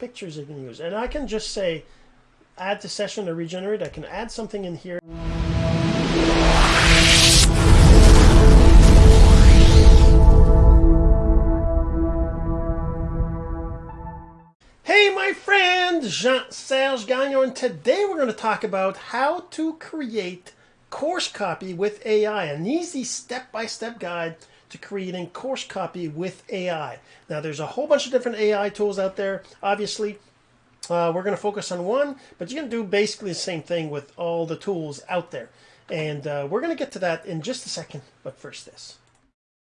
pictures you can use. And I can just say, add to session to regenerate. I can add something in here. Hey, my friend, Jean-Serge Gagnon, and today we're going to talk about how to create course copy with AI, an easy step-by-step -step guide to creating course copy with AI. Now, there's a whole bunch of different AI tools out there. Obviously, uh, we're going to focus on one, but you can do basically the same thing with all the tools out there. And uh, we're going to get to that in just a second, but first this.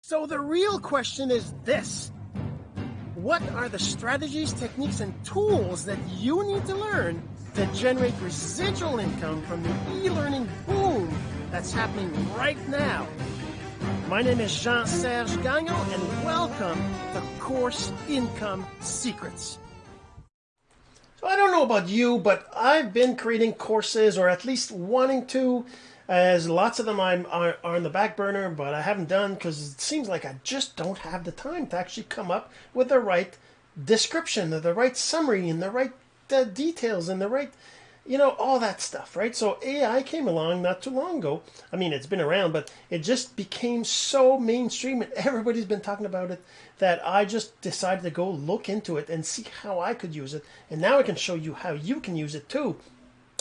So the real question is this. What are the strategies, techniques, and tools that you need to learn to generate residual income from the e-learning boom that's happening right now my name is Jean-Serge Gagnon and welcome to Course Income Secrets. So I don't know about you, but I've been creating courses or at least wanting to as lots of them I'm, are, are on the back burner, but I haven't done because it seems like I just don't have the time to actually come up with the right description, the right summary, and the right uh, details, and the right you know, all that stuff, right? So AI came along not too long ago. I mean, it's been around, but it just became so mainstream and everybody's been talking about it that I just decided to go look into it and see how I could use it. And now I can show you how you can use it too.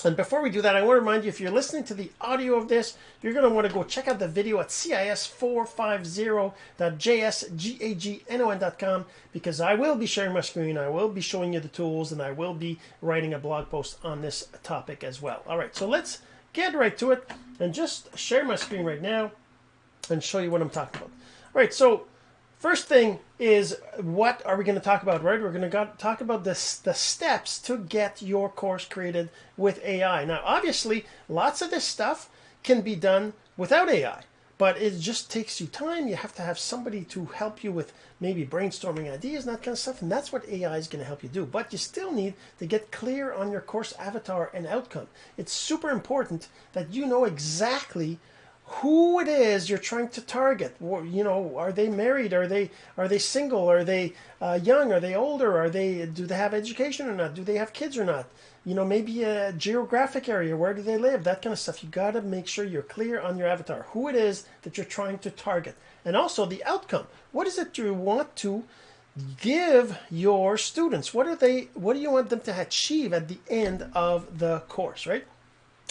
And before we do that, I want to remind you, if you're listening to the audio of this, you're going to want to go check out the video at cis450.jsgagnon.com because I will be sharing my screen, I will be showing you the tools, and I will be writing a blog post on this topic as well. All right, so let's get right to it and just share my screen right now and show you what I'm talking about. All right, so First thing is what are we going to talk about, right? We're going to talk about this, the steps to get your course created with AI. Now, obviously, lots of this stuff can be done without AI, but it just takes you time. You have to have somebody to help you with maybe brainstorming ideas and that kind of stuff, and that's what AI is going to help you do. But you still need to get clear on your course avatar and outcome. It's super important that you know exactly who it is you're trying to target. You know, are they married? Are they are they single? Are they uh, young? Are they older? Are they do they have education or not? Do they have kids or not? You know, maybe a geographic area. Where do they live? That kind of stuff. You got to make sure you're clear on your avatar. Who it is that you're trying to target, and also the outcome. What is it you want to give your students? What are they? What do you want them to achieve at the end of the course? Right?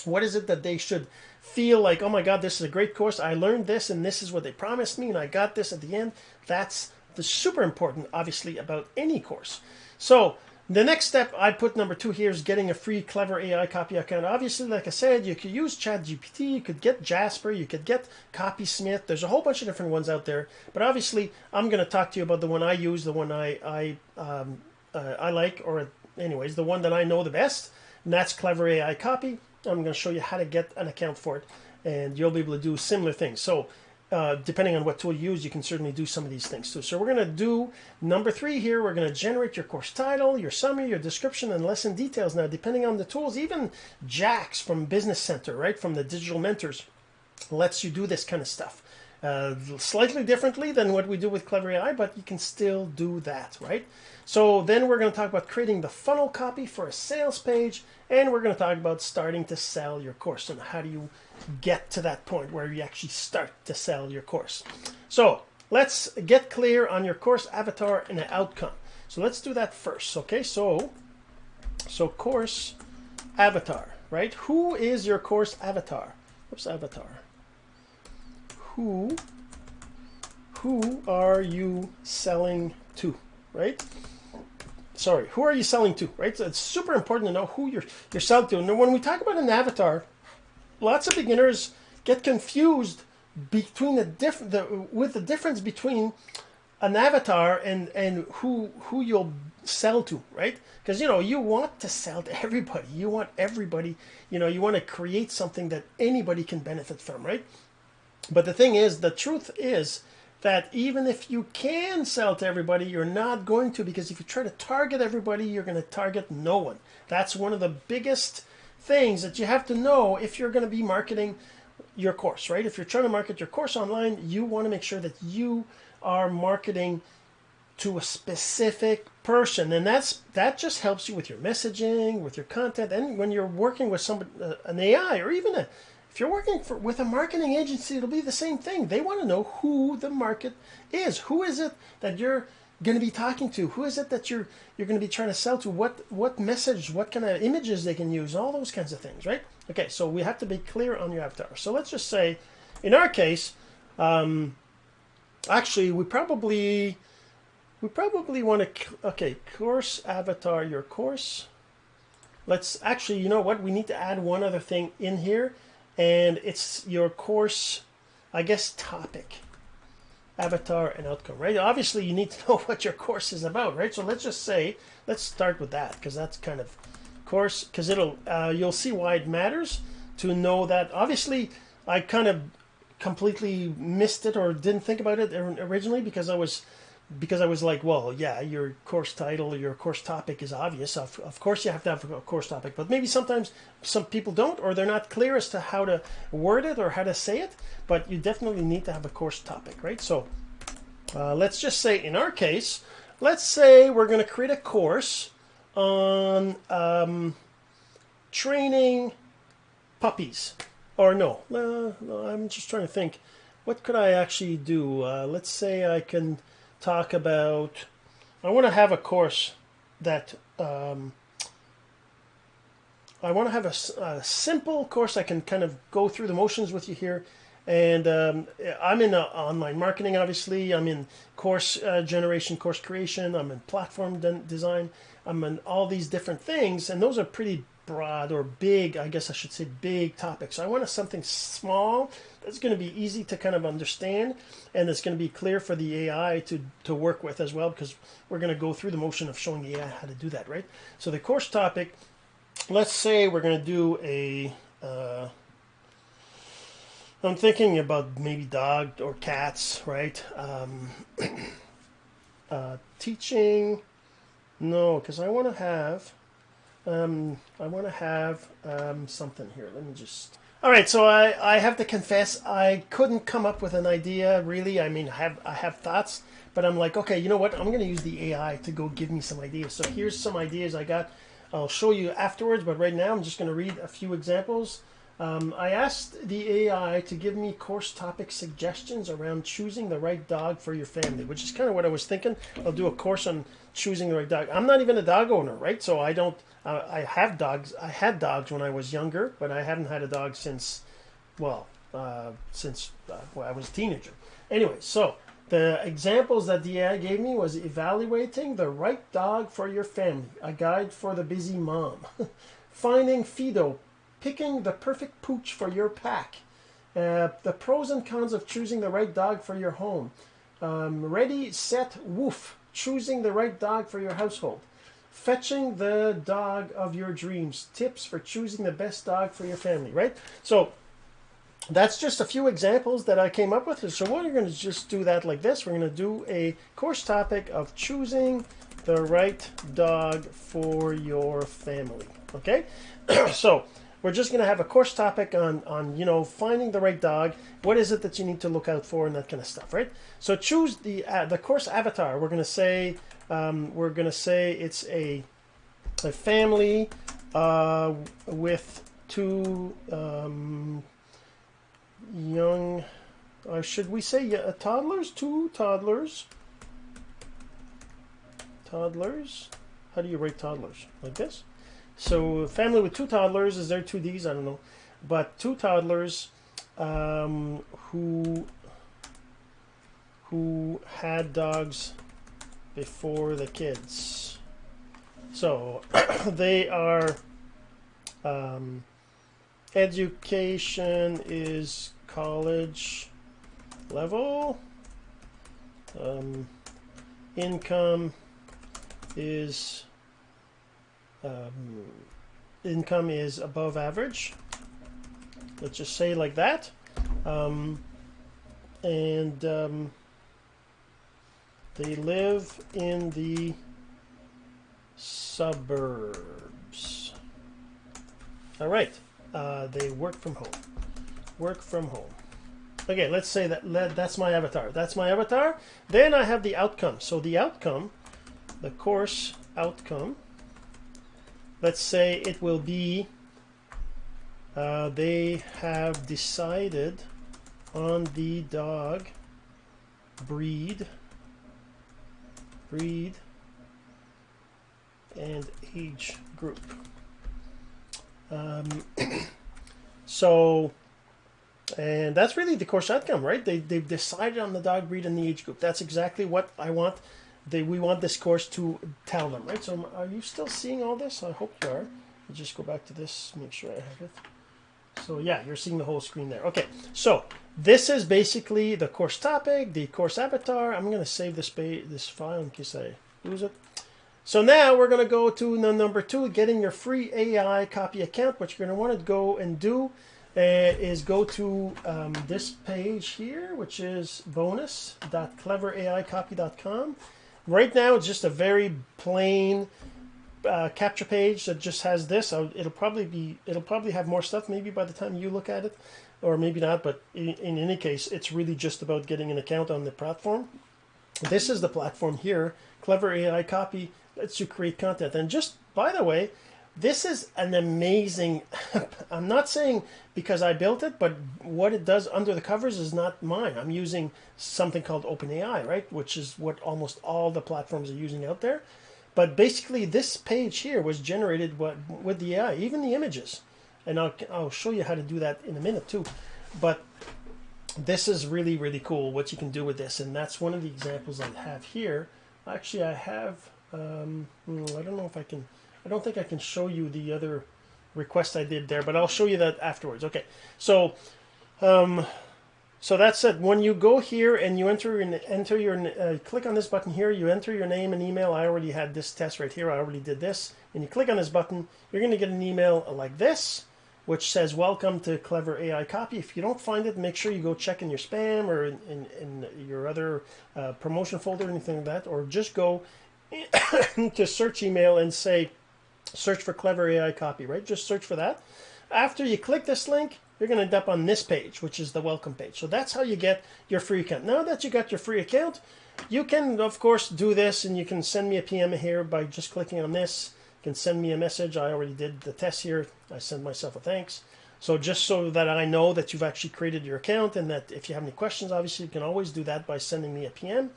What is it that they should feel like, oh my God, this is a great course. I learned this and this is what they promised me and I got this at the end. That's the super important, obviously, about any course. So the next step I put number two here is getting a free clever AI copy account. Obviously, like I said, you could use ChatGPT, you could get Jasper, you could get Copysmith. There's a whole bunch of different ones out there. But obviously, I'm going to talk to you about the one I use, the one I I um, uh, I like, or anyways, the one that I know the best, and that's Clever AI Copy. I'm going to show you how to get an account for it and you'll be able to do similar things. So uh, depending on what tool you use, you can certainly do some of these things too. So we're going to do number three here. We're going to generate your course title, your summary, your description, and lesson details. Now, depending on the tools, even Jax from Business Center, right, from the Digital Mentors, lets you do this kind of stuff. Uh, slightly differently than what we do with Clever AI, but you can still do that, right? So then we're going to talk about creating the funnel copy for a sales page, and we're going to talk about starting to sell your course and how do you get to that point where you actually start to sell your course. So let's get clear on your course avatar and the outcome. So let's do that first. Okay, so so course avatar, right? Who is your course avatar? What's avatar? Who who are you selling to, right? sorry, who are you selling to, right? So it's super important to know who you're you're selling to. And when we talk about an avatar, lots of beginners get confused between the diff the with the difference between an avatar and and who who you'll sell to, right? Because you know you want to sell to everybody. You want everybody. You know you want to create something that anybody can benefit from, right? But the thing is, the truth is that even if you can sell to everybody, you're not going to because if you try to target everybody, you're going to target no one. That's one of the biggest things that you have to know if you're going to be marketing your course, right? If you're trying to market your course online, you want to make sure that you are marketing to a specific person and that's that just helps you with your messaging with your content and when you're working with somebody uh, an ai or even a if you're working for, with a marketing agency it'll be the same thing. They want to know who the market is. Who is it that you're going to be talking to? Who is it that you're you're going to be trying to sell to? What what message what kind of images they can use? All those kinds of things right? Okay so we have to be clear on your avatar. So let's just say in our case um, actually we probably we probably want to, okay, course avatar, your course. Let's actually, you know what? We need to add one other thing in here and it's your course, I guess, topic, avatar and outcome, right? Obviously you need to know what your course is about, right? So let's just say, let's start with that because that's kind of course, because it'll, uh, you'll see why it matters to know that obviously I kind of completely missed it or didn't think about it originally because I was because I was like, well, yeah, your course title, your course topic is obvious. Of, of course, you have to have a course topic, but maybe sometimes some people don't, or they're not clear as to how to word it or how to say it. But you definitely need to have a course topic, right? So uh, let's just say, in our case, let's say we're going to create a course on um, training puppies. Or no, uh, no, I'm just trying to think. What could I actually do? Uh, let's say I can talk about. I want to have a course that um, I want to have a, a, simple course I can kind of go through the motions with you here. And um, I'm in uh, online marketing, obviously. I'm in course uh, generation, course creation. I'm in platform de design. I'm in all these different things, and those are pretty broad or big, I guess I should say big topics. So I want something small that's going to be easy to kind of understand and it's going to be clear for the AI to, to work with as well because we're going to go through the motion of showing the AI how to do that, right? So the course topic, let's say we're going to do a, uh, I'm thinking about maybe dog or cats, right? Um, uh, teaching, no, because I want to have um, I want to have um, something here. Let me just. All right, so I, I have to confess I couldn't come up with an idea really. I mean, I have I have thoughts, but I'm like, okay, you know what? I'm going to use the AI to go give me some ideas. So here's some ideas I got. I'll show you afterwards, but right now I'm just going to read a few examples. Um, I asked the AI to give me course topic suggestions around choosing the right dog for your family, which is kind of what I was thinking. I'll do a course on choosing the right dog. I'm not even a dog owner, right? So I don't. Uh, I have dogs. I had dogs when I was younger, but I haven't had a dog since, well, uh, since uh, well, I was a teenager. Anyway, so the examples that the AI gave me was evaluating the right dog for your family, a guide for the busy mom, finding Fido, picking the perfect pooch for your pack, uh, the pros and cons of choosing the right dog for your home, um, ready, set, woof, choosing the right dog for your household, fetching the dog of your dreams, tips for choosing the best dog for your family, right? So that's just a few examples that I came up with. So we're going to just do that like this. We're going to do a course topic of choosing the right dog for your family. Okay, so we're just going to have a course topic on, on, you know, finding the right dog. What is it that you need to look out for and that kind of stuff, right? So choose the uh, the course avatar. We're going to say um, we're going to say it's a a family uh, with two um, young. Uh, should we say uh, toddlers? Two toddlers. Toddlers. How do you rate toddlers? Like this? So family with two toddlers, is there two Ds? I don't know. But two toddlers um, who who had dogs before the kids. So they are um, education is college level. Um, income is um, income is above average. Let's just say like that. Um, and um, they live in the suburbs. All right. Uh, they work from home. Work from home. Okay, let's say that let, that's my avatar. That's my avatar. Then I have the outcome. So the outcome, the course outcome, let's say it will be uh, they have decided on the dog breed breed and age group. Um, so and that's really the course outcome right? They, they've decided on the dog breed and the age group. That's exactly what I want they, we want this course to tell them right so are you still seeing all this I hope you are I'll just go back to this make sure I have it so yeah, you're seeing the whole screen there. Okay, so this is basically the course topic, the course avatar. I'm going to save this, this file in case I lose it. So now we're going to go to number two, getting your free AI copy account. What you're going to want to go and do uh, is go to um, this page here, which is bonus.cleveraicopy.com. Right now, it's just a very plain uh, capture page that just has this. It'll probably be it'll probably have more stuff maybe by the time you look at it, or maybe not. But in, in any case, it's really just about getting an account on the platform. This is the platform here. Clever AI Copy lets you create content. And just by the way, this is an amazing. I'm not saying because I built it, but what it does under the covers is not mine. I'm using something called OpenAI, right? Which is what almost all the platforms are using out there. But basically, this page here was generated with the AI, even the images. And I'll, I'll show you how to do that in a minute too. But this is really, really cool what you can do with this. And that's one of the examples I have here. Actually, I have, um, hmm, I don't know if I can, I don't think I can show you the other request I did there, but I'll show you that afterwards. Okay, so um, so that's it. When you go here and you enter your, enter your uh, click on this button here, you enter your name and email. I already had this test right here. I already did this. And you click on this button, you're going to get an email like this, which says welcome to Clever AI Copy. If you don't find it, make sure you go check in your spam or in, in, in your other uh, promotion folder anything like that, or just go to search email and say search for Clever AI Copy, right? Just search for that. After you click this link, you're going to end up on this page, which is the welcome page. So that's how you get your free account. Now that you got your free account, you can, of course, do this and you can send me a PM here by just clicking on this. You can send me a message. I already did the test here. I send myself a thanks. So just so that I know that you've actually created your account and that if you have any questions, obviously you can always do that by sending me a PM.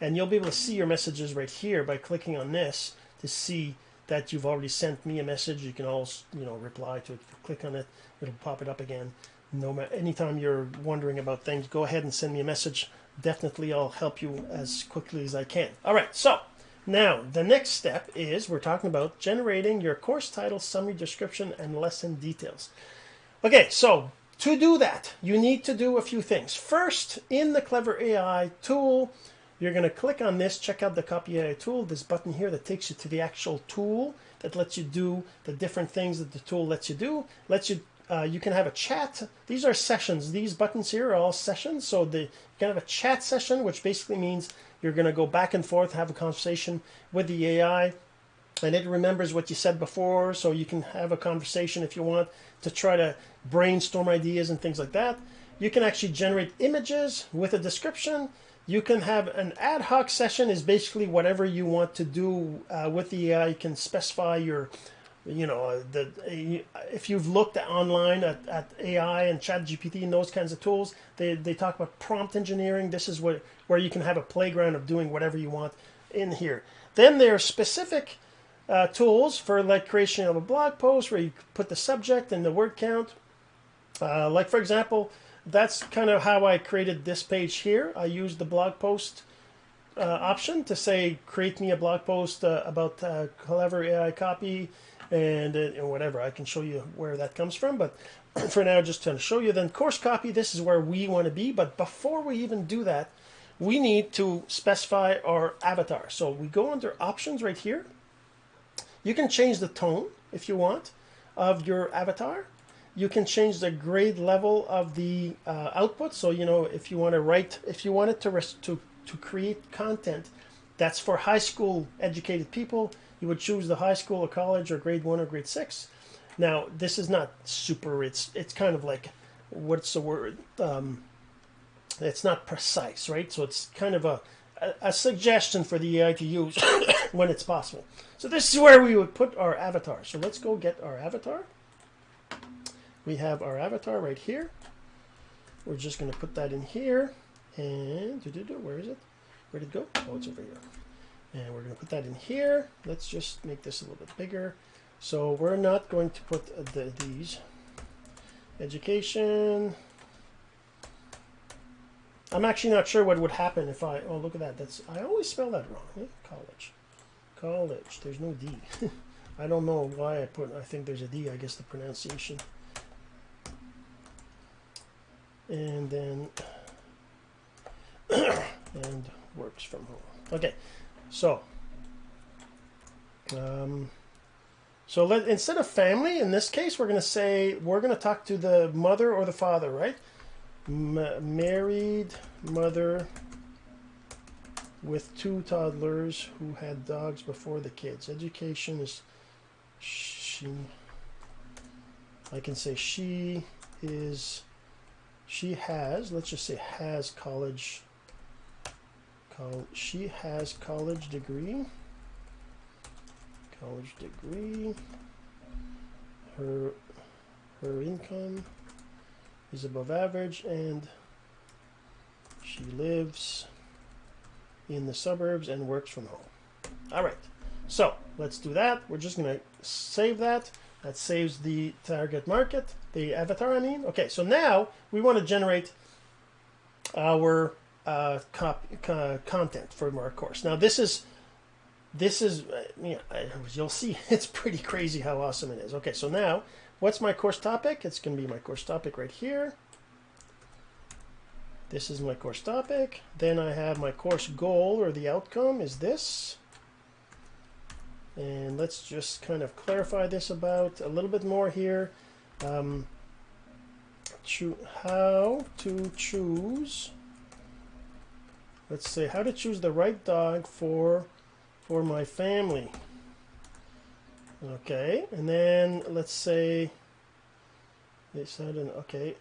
And you'll be able to see your messages right here by clicking on this to see that you've already sent me a message. You can also, you know, reply to it. click on it, it'll pop it up again. No matter anytime you're wondering about things, go ahead and send me a message. Definitely, I'll help you as quickly as I can. All right, so now the next step is we're talking about generating your course title, summary description, and lesson details. Okay, so to do that, you need to do a few things. First, in the Clever AI tool, you're going to click on this, check out the Copy AI tool, this button here that takes you to the actual tool that lets you do the different things that the tool lets you do. Lets you uh, you can have a chat. These are sessions. These buttons here are all sessions. So the, you can have a chat session, which basically means you're going to go back and forth, have a conversation with the AI, and it remembers what you said before. So you can have a conversation if you want to try to brainstorm ideas and things like that. You can actually generate images with a description. You can have an ad hoc session is basically whatever you want to do uh, with the AI. You can specify your, you know, the if you've looked online at, at AI and Chat GPT and those kinds of tools, they, they talk about prompt engineering. This is what where you can have a playground of doing whatever you want in here. Then there are specific uh, tools for like creation of a blog post where you put the subject and the word count. Uh, like for example, that's kind of how I created this page here. I used the blog post uh, option to say, create me a blog post uh, about uh, Clever AI copy and, uh, and whatever. I can show you where that comes from. But for now, just to show you then course copy, this is where we want to be. But before we even do that, we need to specify our avatar. So we go under options right here. You can change the tone if you want of your avatar you can change the grade level of the uh, output. So, you know, if you want to write, if you wanted to, to, to create content that's for high school educated people, you would choose the high school or college or grade one or grade six. Now, this is not super, it's, it's kind of like, what's the word? Um, it's not precise, right? So it's kind of a, a, a suggestion for the AI to use when it's possible. So this is where we would put our avatar. So let's go get our avatar. We have our avatar right here. We're just going to put that in here. And where is it? Where did it go? Oh, it's over here. And we're going to put that in here. Let's just make this a little bit bigger. So we're not going to put the, these. Education. I'm actually not sure what would happen if I, oh, look at that. That's I always spell that wrong. Eh? College. College. There's no D. I don't know why I put, I think there's a D, I guess the pronunciation. And then, and works from home. Okay, so, um, so let, instead of family, in this case, we're going to say, we're going to talk to the mother or the father, right? M married mother with two toddlers who had dogs before the kids. Education is she. I can say she is. She has. Let's just say has college. Col she has college degree. College degree. Her her income is above average and she lives in the suburbs and works from home. All right, so let's do that. We're just going to save that. That saves the target market, the avatar, I mean. Okay, so now we want to generate our uh, content for our course. Now this is this is uh, you know, you'll see it's pretty crazy how awesome it is. Okay, so now What's my course topic? It's going to be my course topic right here. This is my course topic. Then I have my course goal or the outcome is this. And let's just kind of clarify this about a little bit more here. Um, how to choose, let's say how to choose the right dog for, for my family. Okay, and then let's say they said, an okay,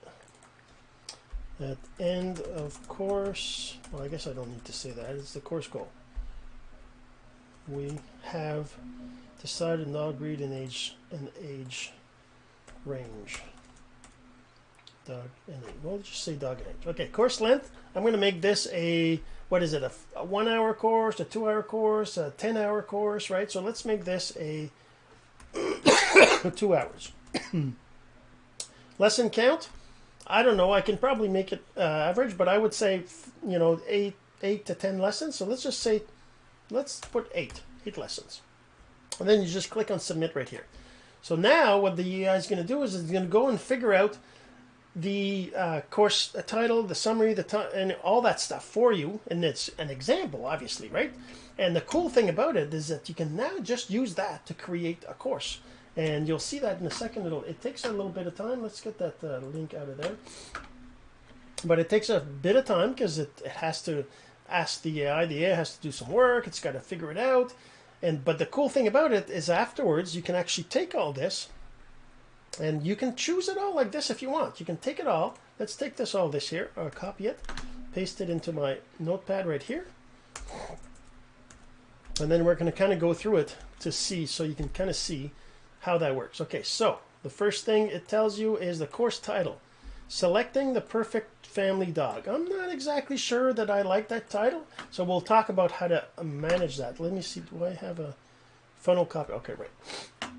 at end of course, well, I guess I don't need to say that, it's the course goal. We have decided not breed an age, an age range. Dog and age. Well, just say dog and age. Okay, course length. I'm going to make this a, what is it, a, a one hour course, a two hour course, a 10 hour course, right? So let's make this a two hours. Lesson count? I don't know. I can probably make it uh, average, but I would say, you know, eight, eight to ten lessons. So let's just say, let's put eight, eight lessons. And then you just click on submit right here. So now what the AI is going to do is it's going to go and figure out the uh, course title, the summary, the and all that stuff for you. And it's an example, obviously, right? And the cool thing about it is that you can now just use that to create a course. And you'll see that in a second. It'll, it takes a little bit of time. Let's get that uh, link out of there. But it takes a bit of time because it, it has to ask the AI. The AI has to do some work. It's got to figure it out. And But the cool thing about it is afterwards, you can actually take all this and you can choose it all like this if you want. You can take it all. Let's take this all this here, or copy it, paste it into my notepad right here. And then we're going to kind of go through it to see, so you can kind of see how that works. Okay, so the first thing it tells you is the course title. Selecting the perfect family dog. I'm not exactly sure that I like that title, so we'll talk about how to manage that. Let me see, do I have a funnel copy? Okay, right.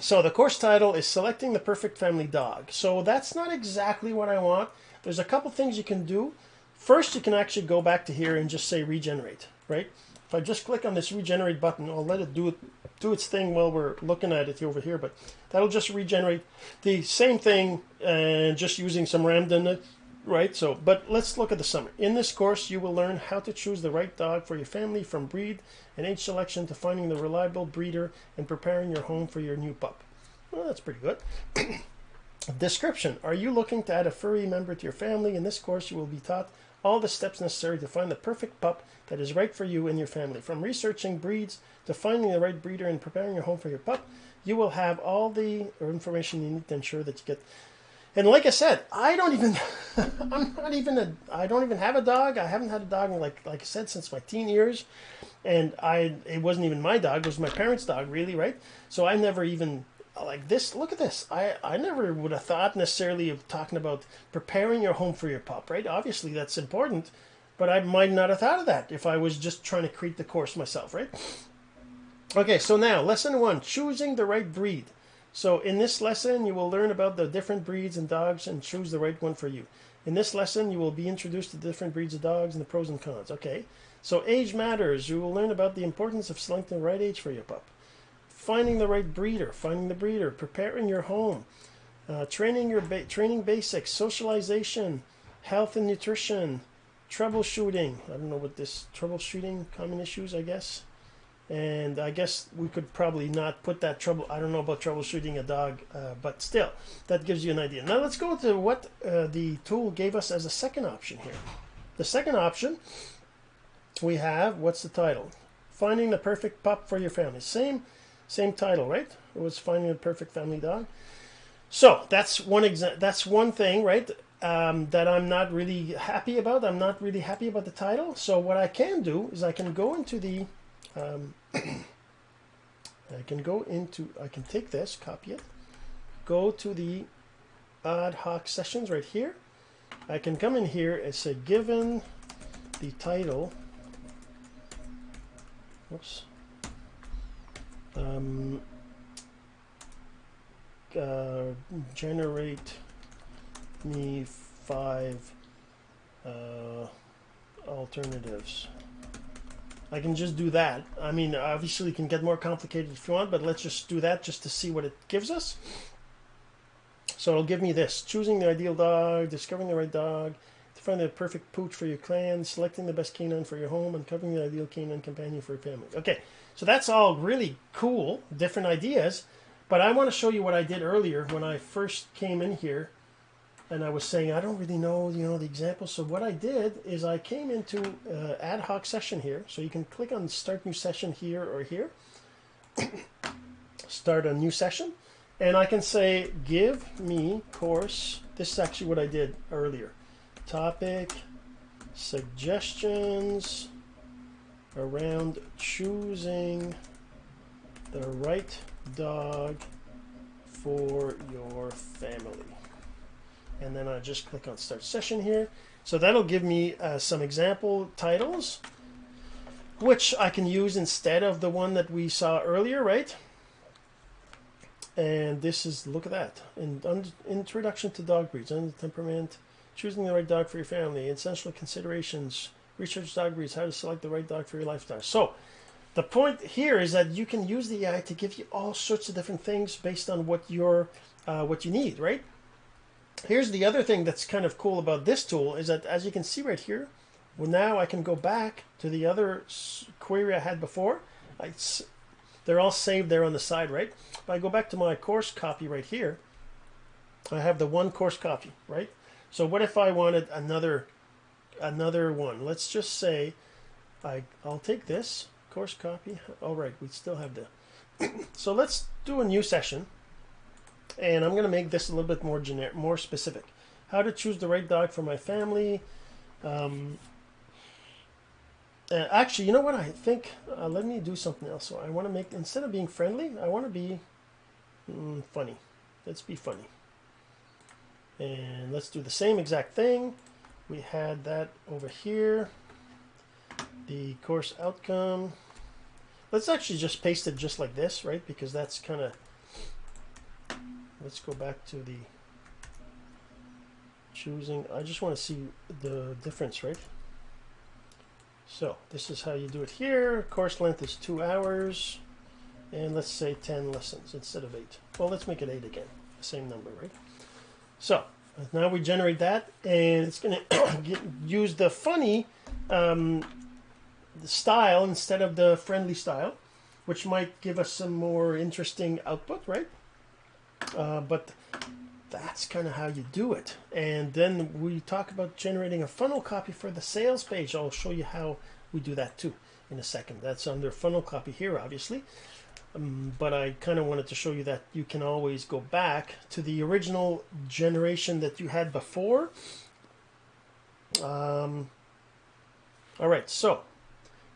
So the course title is Selecting the Perfect Family Dog. So that's not exactly what I want. There's a couple things you can do. First, you can actually go back to here and just say regenerate, right? If I just click on this regenerate button, I'll let it do it do its thing while we're looking at it over here, but that'll just regenerate the same thing and just using some randomness, uh, right? So, but let's look at the summary. In this course, you will learn how to choose the right dog for your family from breed and age selection to finding the reliable breeder and preparing your home for your new pup. Well, that's pretty good. Description. Are you looking to add a furry member to your family? In this course, you will be taught all the steps necessary to find the perfect pup that is right for you and your family. From researching breeds to finding the right breeder and preparing your home for your pup, you will have all the information you need to ensure that you get And like I said, I don't even, I'm not even a, I don't even have a dog. I haven't had a dog like, like I said, since my teen years. And I, it wasn't even my dog. It was my parents' dog, really, right? So I never even like this. Look at this. I, I never would have thought necessarily of talking about preparing your home for your pup, right? Obviously, that's important, but I might not have thought of that if I was just trying to create the course myself, right? Okay, so now lesson one: choosing the right breed. So in this lesson, you will learn about the different breeds and dogs and choose the right one for you. In this lesson, you will be introduced to different breeds of dogs and the pros and cons. Okay, so age matters. You will learn about the importance of selecting the right age for your pup, finding the right breeder, finding the breeder, preparing your home, uh, training your ba training basics, socialization, health and nutrition, troubleshooting. I don't know what this troubleshooting common issues. I guess and I guess we could probably not put that trouble. I don't know about troubleshooting a dog, uh, but still, that gives you an idea. Now let's go to what uh, the tool gave us as a second option here. The second option we have what's the title? Finding the perfect pup for your family. Same, same title, right? It was finding the perfect family dog. So that's one exa- That's one thing, right? Um, that I'm not really happy about. I'm not really happy about the title. So what I can do is I can go into the um, I can go into, I can take this, copy it, go to the ad hoc sessions right here. I can come in here and say, given the title, whoops, um, uh, generate me five uh, alternatives. I can just do that. I mean, obviously, it can get more complicated if you want, but let's just do that just to see what it gives us. So it'll give me this choosing the ideal dog, discovering the right dog, to find the perfect pooch for your clan, selecting the best canine for your home, uncovering the ideal canine companion for your family. Okay, so that's all really cool, different ideas. But I want to show you what I did earlier when I first came in here and I was saying I don't really know you know the examples. So what I did is I came into uh, ad hoc session here. So you can click on start new session here or here. start a new session, and I can say give me course. This is actually what I did earlier. Topic suggestions around choosing the right dog for your family and then I just click on start session here. So that'll give me uh, some example titles, which I can use instead of the one that we saw earlier, right? And this is, look at that, in, introduction to dog breeds, under temperament, choosing the right dog for your family, essential considerations, research dog breeds, how to select the right dog for your lifestyle. So the point here is that you can use the AI to give you all sorts of different things based on what you're, uh, what you need, right? Here's the other thing that's kind of cool about this tool is that as you can see right here, well now I can go back to the other query I had before. I, they're all saved there on the side, right? If I go back to my course copy right here, I have the one course copy, right? So what if I wanted another another one? Let's just say I I'll take this course copy. All right, we still have the. so let's do a new session and I'm going to make this a little bit more generic, more specific. How to choose the right dog for my family. Um, uh, actually, you know what? I think uh, let me do something else. So I want to make instead of being friendly, I want to be mm, funny. Let's be funny. And let's do the same exact thing. We had that over here. The course outcome. Let's actually just paste it just like this, right? Because that's kind of let's go back to the choosing. I just want to see the difference right? So this is how you do it here. Course length is two hours and let's say 10 lessons instead of eight. Well let's make it eight again same number right? So now we generate that and it's going to use the funny um, style instead of the friendly style which might give us some more interesting output right uh, but that's kind of how you do it. And then we talk about generating a funnel copy for the sales page. I'll show you how we do that too in a second. That's under funnel copy here, obviously. um, but I kind of wanted to show you that you can always go back to the original generation that you had before. Um, all right, so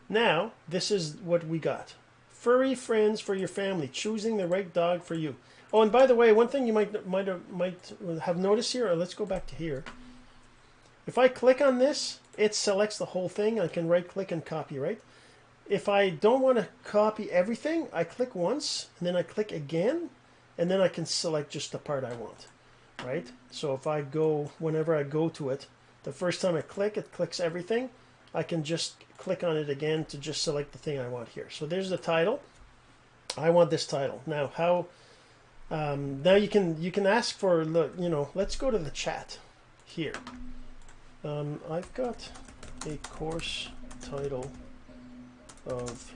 now this is what we got. Furry friends for your family, choosing the right dog for you. Oh, and by the way, one thing you might might might have noticed here, let's go back to here. If I click on this, it selects the whole thing. I can right click and copy, right? If I don't want to copy everything, I click once and then I click again and then I can select just the part I want, right? So if I go, whenever I go to it, the first time I click, it clicks everything. I can just click on it again to just select the thing I want here. So there's the title. I want this title. Now how, um, now you can, you can ask for, you know, let's go to the chat here. Um, I've got a course title of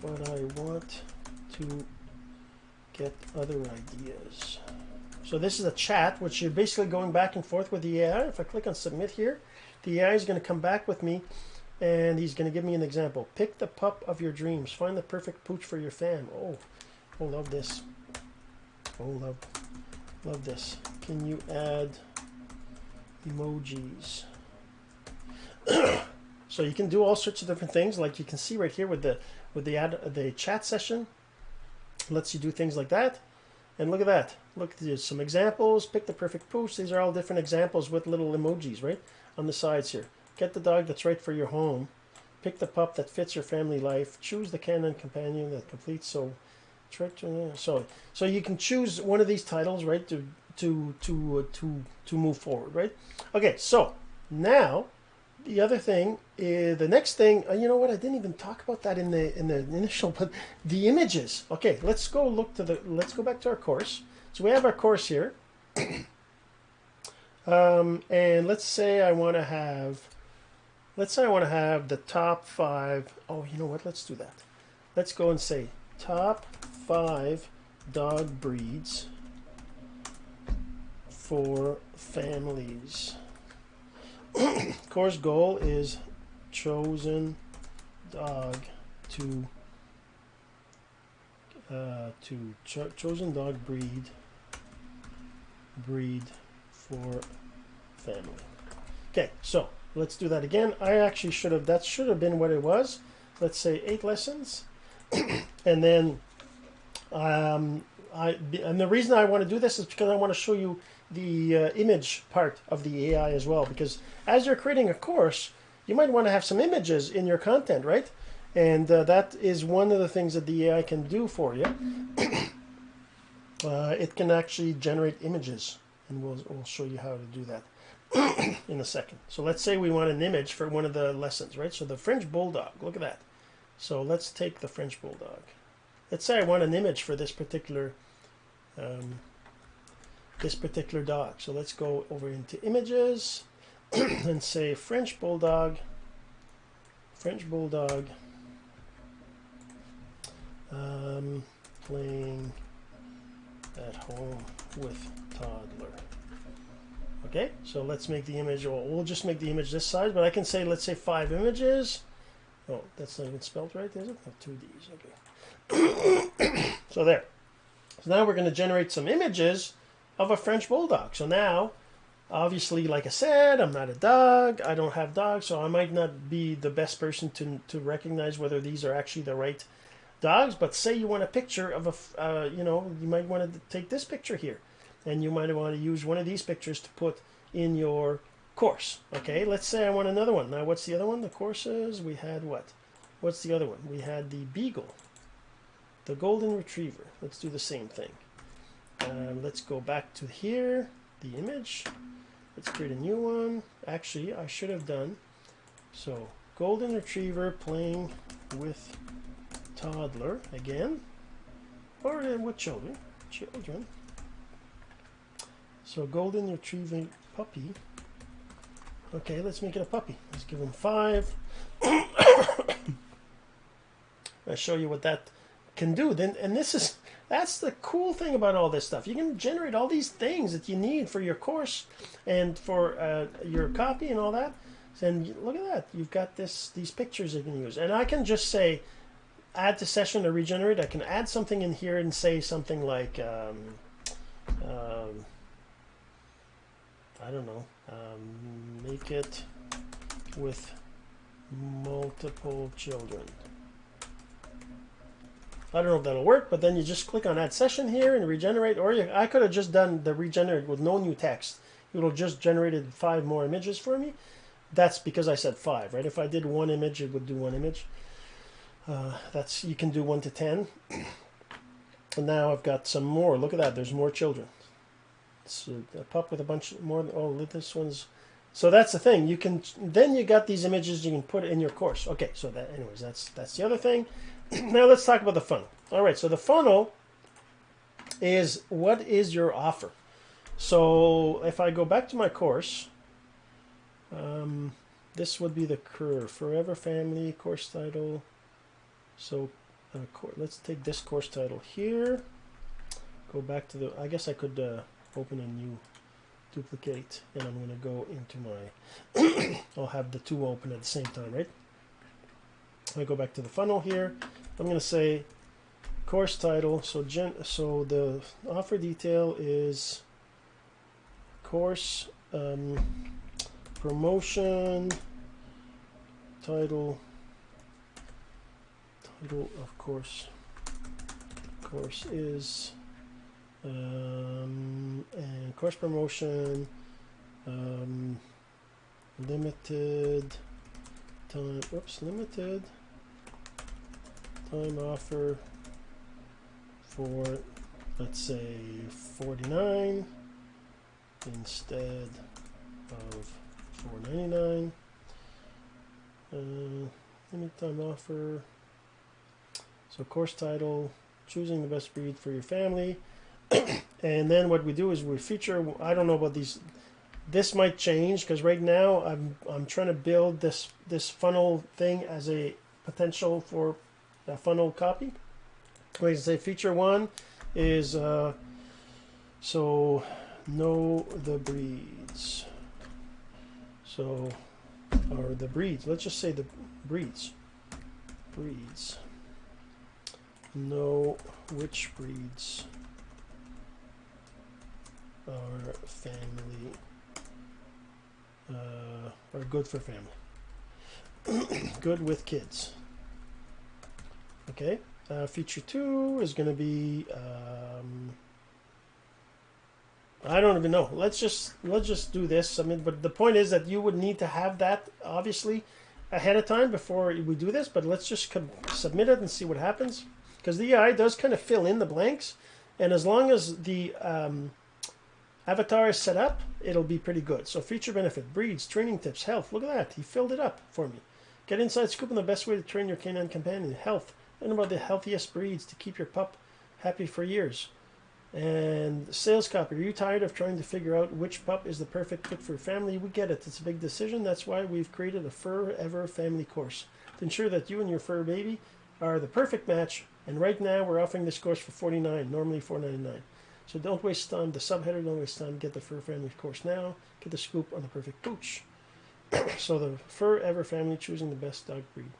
but I want to get other ideas. So this is a chat, which you're basically going back and forth with the AI. If I click on submit here, the AI is going to come back with me and he's going to give me an example. Pick the pup of your dreams. Find the perfect pooch for your fam. Oh, oh, love this. Oh, love, love this. Can you add emojis? so you can do all sorts of different things. Like you can see right here with the with the ad, the chat session, lets you do things like that. And look at that. Look, there's some examples. Pick the perfect pooch. These are all different examples with little emojis, right, on the sides here. Get the dog that's right for your home. Pick the pup that fits your family life. Choose the canon companion that completes. So, so so you can choose one of these titles, right, to to to uh, to to move forward, right? Okay, so now the other thing is the next thing. Uh, you know what? I didn't even talk about that in the in the initial, but the images. Okay, let's go look to the. Let's go back to our course. So we have our course here, um, and let's say I want to have. Let's say I want to have the top five. Oh, you know what? Let's do that. Let's go and say top five dog breeds for families. course goal is chosen dog to uh, to cho chosen dog breed breed for family. Okay, so let's do that again. I actually should have that should have been what it was. Let's say eight lessons, and then um, I and the reason I want to do this is because I want to show you the uh, image part of the AI as well. Because as you're creating a course, you might want to have some images in your content, right? And uh, that is one of the things that the AI can do for you. uh, it can actually generate images, and we'll, we'll show you how to do that in a second. So let's say we want an image for one of the lessons, right? So the French Bulldog, look at that. So let's take the French Bulldog. Let's say I want an image for this particular um, this particular dog. So let's go over into images and say French Bulldog, French Bulldog um, playing at home with toddler. Okay, so let's make the image, or we'll just make the image this size, but I can say, let's say five images. Oh, that's not even spelled right, is it? Oh, two D's, okay. so there. So now we're going to generate some images of a French Bulldog. So now, obviously, like I said, I'm not a dog. I don't have dogs, so I might not be the best person to, to recognize whether these are actually the right dogs. But say you want a picture of a, uh, you know, you might want to take this picture here. And you might want to use one of these pictures to put in your course. Okay, let's say I want another one. Now, what's the other one? The courses, we had what? What's the other one? We had the Beagle, the Golden Retriever. Let's do the same thing. Um, let's go back to here, the image. Let's create a new one. Actually, I should have done. So, golden retriever playing with toddler again. Or uh, with children. Children. So, golden retrieving puppy. Okay, let's make it a puppy. Let's give him five. I'll show you what that can do. Then, and this is that's the cool thing about all this stuff. You can generate all these things that you need for your course and for uh, your copy and all that. And look at that, you've got this these pictures you can use. And I can just say, add to session or regenerate. I can add something in here and say something like, um, um, I don't know, um, make it with multiple children. I don't know if that'll work, but then you just click on add session here and regenerate, or you, I could have just done the regenerate with no new text. It will just generated five more images for me. That's because I said five, right? If I did one image, it would do one image. Uh, that's you can do one to ten. And now I've got some more. Look at that. There's more children. It's a, a pup with a bunch more. Oh, this one's. So that's the thing. You can then you got these images you can put in your course. Okay. So that anyways, that's that's the other thing. now let's talk about the funnel. All right, so the funnel is what is your offer? So if I go back to my course, um, this would be the curve, Forever Family course title. So uh, let's take this course title here. Go back to the, I guess I could uh, open a new duplicate and I'm going to go into my, I'll have the two open at the same time, right? I go back to the funnel here. I'm going to say course title. So gen, so the offer detail is course um, promotion title title of course course is um, and course promotion um, limited time oops limited time offer for let's say 49 instead of 499 uh, anytime offer. So course title choosing the best breed for your family and then what we do is we feature I don't know about these this might change because right now I'm I'm trying to build this this funnel thing as a potential for a funnel copy. We can say feature one is uh, so know the breeds. So or the breeds. Let's just say the breeds. Breeds. Know which breeds are family uh, are good for family. good with kids. Okay. Uh, feature two is going to be. Um, I don't even know. Let's just let's just do this. I mean, but the point is that you would need to have that obviously ahead of time before we do this. But let's just submit it and see what happens because the AI does kind of fill in the blanks, and as long as the um, avatar is set up, it'll be pretty good. So feature benefit, breeds, training tips, health. Look at that. He filled it up for me. Get inside scoop on the best way to train your canine companion. Health. Learn about the healthiest breeds to keep your pup happy for years. And sales copy. Are you tired of trying to figure out which pup is the perfect fit for your family? We get it. It's a big decision. That's why we've created a Fur Ever family course to ensure that you and your fur baby are the perfect match. And right now we're offering this course for 49 normally 4.99. So don't waste time. The subheader, don't waste time. Get the Fur Family course now. Get the scoop on the perfect pooch. so the Fur Ever family choosing the best dog breed.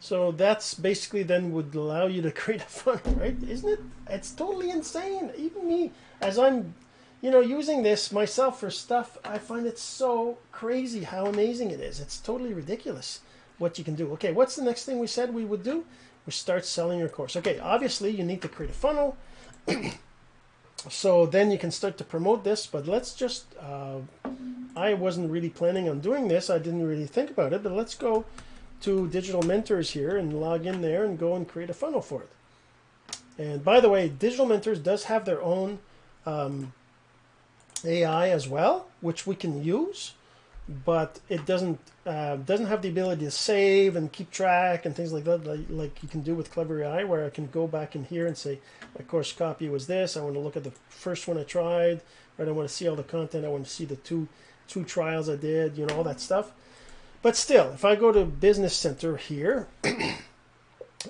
So that's basically then would allow you to create a funnel, right? Isn't it? It's totally insane. Even me, as I'm, you know, using this myself for stuff, I find it so crazy how amazing it is. It's totally ridiculous what you can do. Okay, what's the next thing we said we would do? We start selling your course. Okay, obviously you need to create a funnel. so then you can start to promote this, but let's just, uh, I wasn't really planning on doing this. I didn't really think about it, but let's go to Digital Mentors here and log in there and go and create a funnel for it. And by the way, Digital Mentors does have their own um, AI as well, which we can use, but it doesn't uh, doesn't have the ability to save and keep track and things like that, like, like you can do with Clever AI, where I can go back in here and say, my course copy was this. I want to look at the first one I tried, right? I want to see all the content. I want to see the two two trials I did, you know, all that stuff. But still, if I go to Business Center here,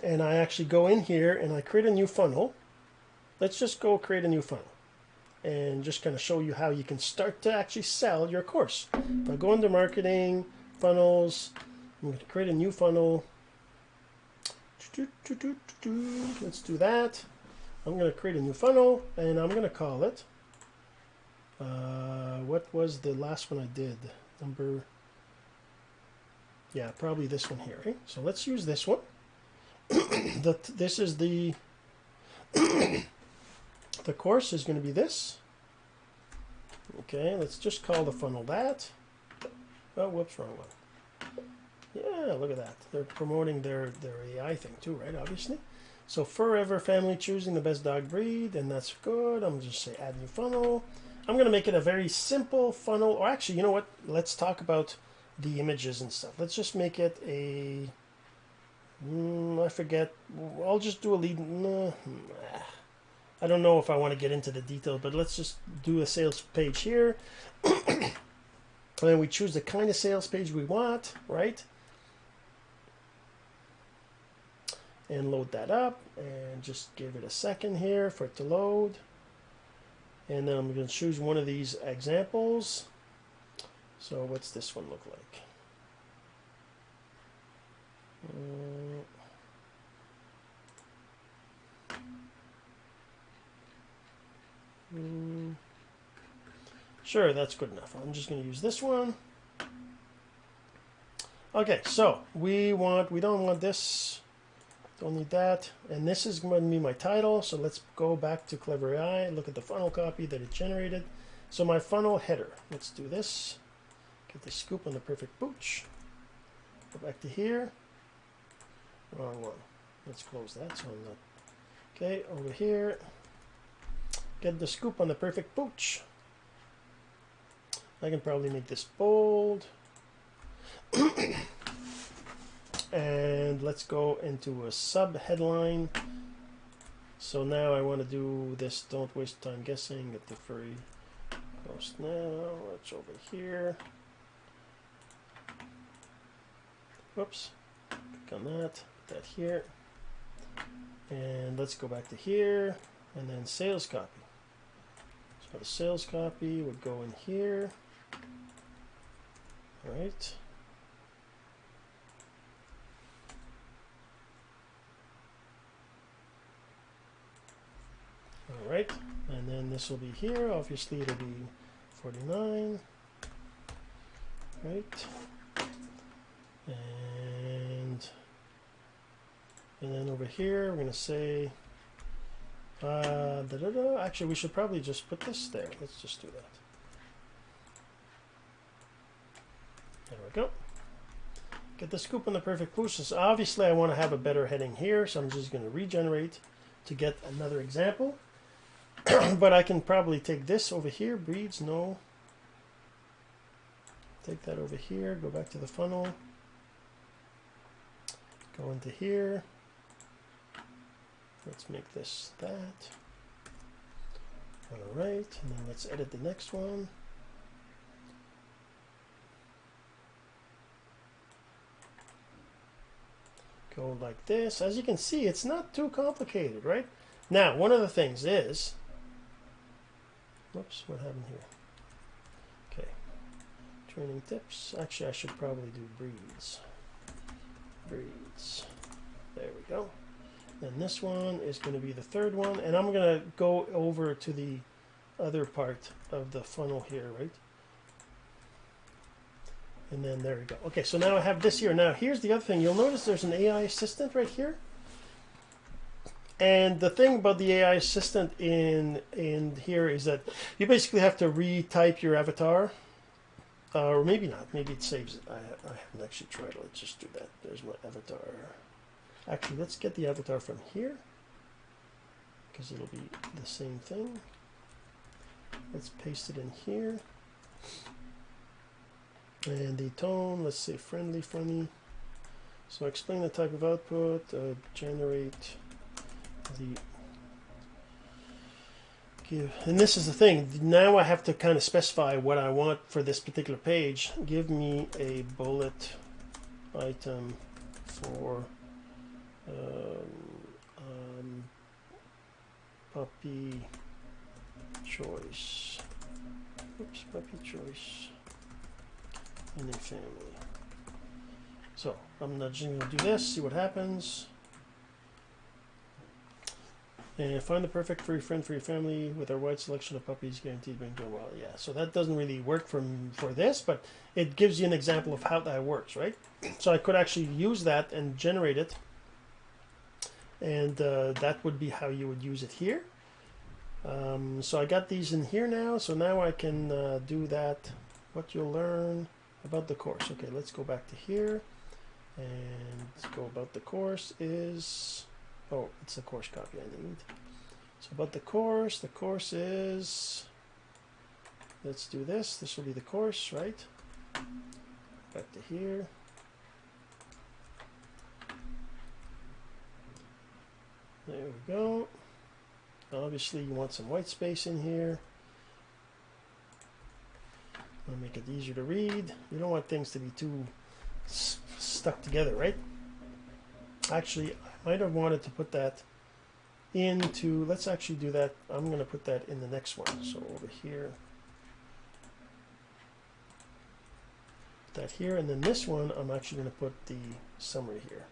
and I actually go in here and I create a new funnel, let's just go create a new funnel. And just kind of show you how you can start to actually sell your course. If I go into marketing, funnels, I'm going to create a new funnel. Let's do that. I'm going to create a new funnel and I'm going to call it. Uh, what was the last one I did? Number. Yeah, probably this one here. Right? So let's use this one. that this is the the course is going to be this. Okay, let's just call the funnel that. Oh, whoops, wrong one. Yeah, look at that. They're promoting their, their AI thing too, right? Obviously. So forever family choosing the best dog breed, and that's good. I'm just say add new funnel. I'm going to make it a very simple funnel. Or actually, you know what? Let's talk about the images and stuff. Let's just make it a. Mm, I forget. I'll just do a lead. Nah, I don't know if I want to get into the detail, but let's just do a sales page here. and we choose the kind of sales page we want, right? And load that up and just give it a second here for it to load. And then I'm going to choose one of these examples. So what's this one look like? Uh, Mm. Sure, that's good enough. I'm just going to use this one. Okay, so we want, we don't want this, don't need that. And this is going to be my title. So let's go back to Clever AI, look at the funnel copy that it generated. So my funnel header, let's do this. Get the scoop on the perfect pooch. Go back to here. Wrong one. Let's close that so I'm not. Okay, over here. Get the scoop on the perfect pooch. I can probably make this bold. and let's go into a sub headline. So now I want to do this. Don't waste time guessing. Get the free post now. It's over here. Whoops. Click on that. Put that here. And let's go back to here. And then sales copy. The sales copy would go in here. All right. All right, and then this will be here. Obviously, it'll be 49. Right. And and then over here, we're going to say uh, da -da -da. Actually, we should probably just put this there. Let's just do that. There we go. Get the scoop on the perfect pooches. Obviously, I want to have a better heading here, so I'm just going to regenerate to get another example. but I can probably take this over here. Breeds, no. Take that over here. Go back to the funnel. Go into here. Let's make this that. All right, and then let's edit the next one. Go like this. As you can see, it's not too complicated, right? Now, one of the things is, whoops, what happened here? Okay, training tips. Actually, I should probably do breeds. Breeds. There we go. Then this one is going to be the third one. And I'm going to go over to the other part of the funnel here, right? And then there we go. Okay, so now I have this here. Now here's the other thing. You'll notice there's an AI assistant right here. And the thing about the AI assistant in in here is that you basically have to retype your avatar. Uh, or maybe not. Maybe it saves it. I, I haven't actually tried. Let's just do that. There's my avatar. Actually, let's get the avatar from here because it'll be the same thing. Let's paste it in here. And the tone, let's say friendly, funny. So explain the type of output, uh, generate the give, and this is the thing. Now I have to kind of specify what I want for this particular page. Give me a bullet item for um, um, puppy choice. Oops, puppy choice in a family. So I'm not just to do this, see what happens. And find the perfect furry friend for your family with our wide selection of puppies guaranteed to well. Yeah, so that doesn't really work for, for this, but it gives you an example of how that works, right? So I could actually use that and generate it. And uh, that would be how you would use it here. Um, so I got these in here now, so now I can uh, do that. What you'll learn about the course. Okay, let's go back to here. And let's go about the course is Oh, it's the course copy I need. So about the course, the course is, let's do this. This will be the course, right? Back to here. There we go. Obviously you want some white space in here. I'll make it easier to read. You don't want things to be too stuck together, right? Actually, I might have wanted to put that into, let's actually do that. I'm going to put that in the next one. So over here, that here. And then this one, I'm actually going to put the summary here.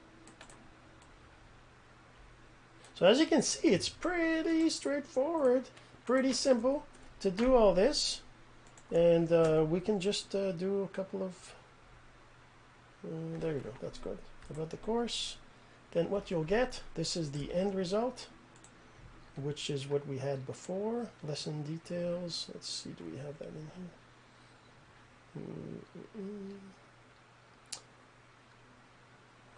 So as you can see, it's pretty straightforward, pretty simple to do all this. And uh, we can just uh, do a couple of, uh, there you go, that's good. About the course then what you'll get, this is the end result, which is what we had before. Lesson details. Let's see, do we have that in here?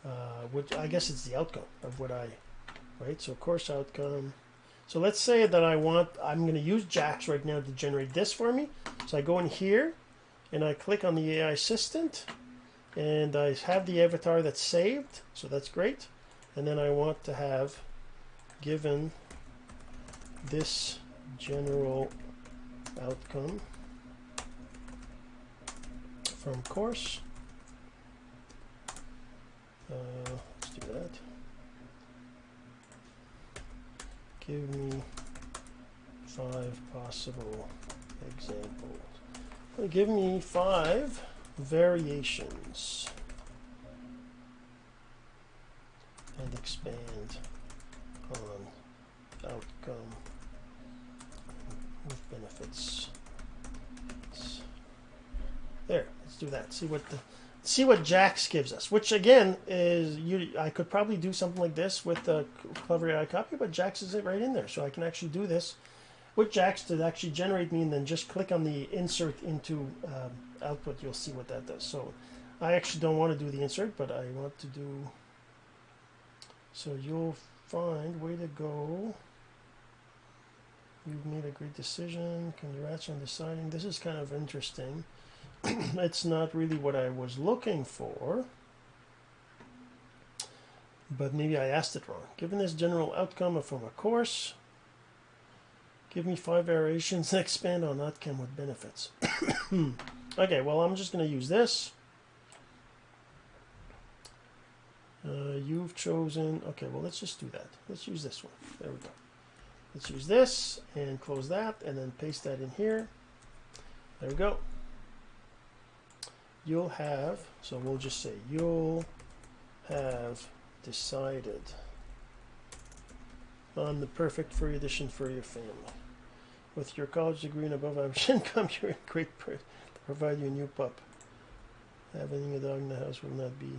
Uh, which I guess it's the outcome of what I, right? So course outcome. So let's say that I want, I'm going to use JAX right now to generate this for me. So I go in here and I click on the AI assistant and I have the avatar that's saved. So that's great and then I want to have given this general outcome from course uh, let's do that give me five possible examples give me five variations and expand on outcome with benefits. There, let's do that. See what the see what Jax gives us, which again is you. I could probably do something like this with the Clever AI copy, but Jax is it right in there, so I can actually do this with Jax to actually generate me, and then just click on the insert into um, output. You'll see what that does. So I actually don't want to do the insert, but I want to do so you'll find way to go. You've made a great decision. Congrats on deciding. This is kind of interesting. it's not really what I was looking for. But maybe I asked it wrong. Given this general outcome from a course, give me five variations and expand on outcome with benefits. okay, well, I'm just going to use this. Uh, you've chosen, okay, well, let's just do that. Let's use this one. There we go. Let's use this and close that and then paste that in here. There we go. You'll have, so we'll just say, you'll have decided on the perfect furry addition for your family. With your college degree and above average income, you're in great person to provide you a new pup. Having a dog in the house will not be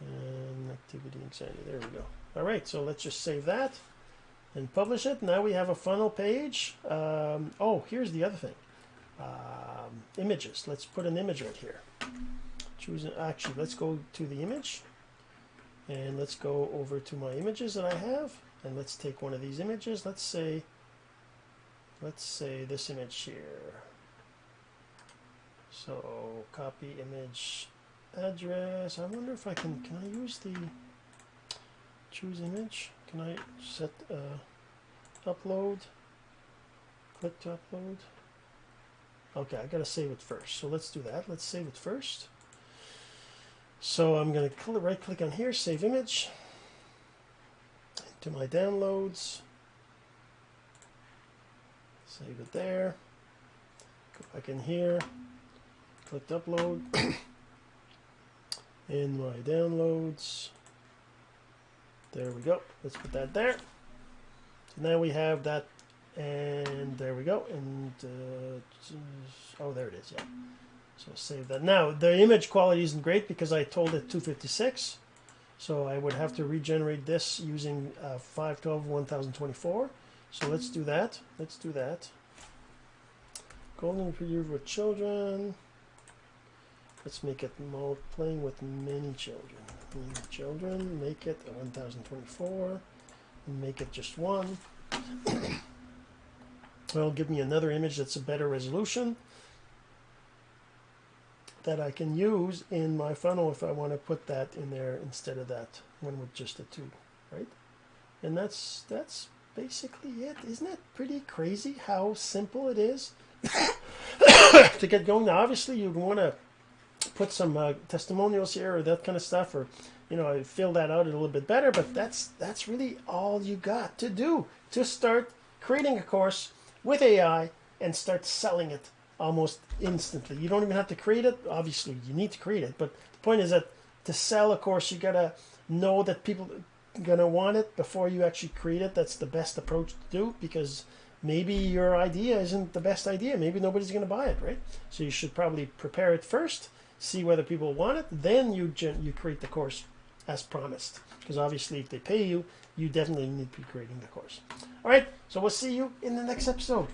an activity anxiety. There we go. All right, so let's just save that and publish it. Now we have a funnel page. Um, oh, here's the other thing. Um, images. Let's put an image right here. Choose actually, let's go to the image and let's go over to my images that I have and let's take one of these images. Let's say, let's say this image here. So copy image address. I wonder if I can, can I use the choose image? Can I set uh, upload? Click to upload. Okay, I gotta save it first. So let's do that. Let's save it first. So I'm gonna right click on here, save image. To my downloads. Save it there. Go back in here. Click upload. in my downloads. There we go. Let's put that there. So now we have that, and there we go. And uh, oh, there it is. Yeah. So save that. Now the image quality isn't great because I told it 256. So I would have to regenerate this using uh, 512 1024. So let's do that. Let's do that. Golden Retriever with children. Let's make it mode playing with many children. Many children. Make it 1024. And make it just one. It'll give me another image that's a better resolution that I can use in my funnel if I want to put that in there instead of that one with just a two, right? And that's that's basically it. Isn't it pretty crazy how simple it is to get going? Now, obviously, you'd want to put some uh, testimonials here or that kind of stuff, or you know, fill that out a little bit better. But that's that's really all you got to do to start creating a course with AI and start selling it almost instantly. You don't even have to create it. Obviously, you need to create it, but the point is that to sell a course, you gotta know that people are gonna want it before you actually create it. That's the best approach to do because maybe your idea isn't the best idea. Maybe nobody's gonna buy it, right? So you should probably prepare it first, see whether people want it, then you you create the course as promised. Because obviously, if they pay you, you definitely need to be creating the course. All right, so we'll see you in the next episode.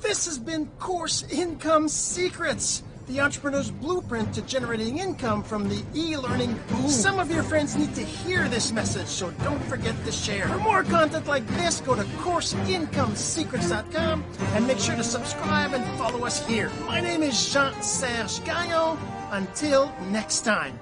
This has been Course Income Secrets, the entrepreneur's blueprint to generating income from the e-learning boom. Some of your friends need to hear this message, so don't forget to share. For more content like this, go to CourseIncomeSecrets.com and make sure to subscribe and follow us here. My name is Jean-Serge Gagnon. Until next time.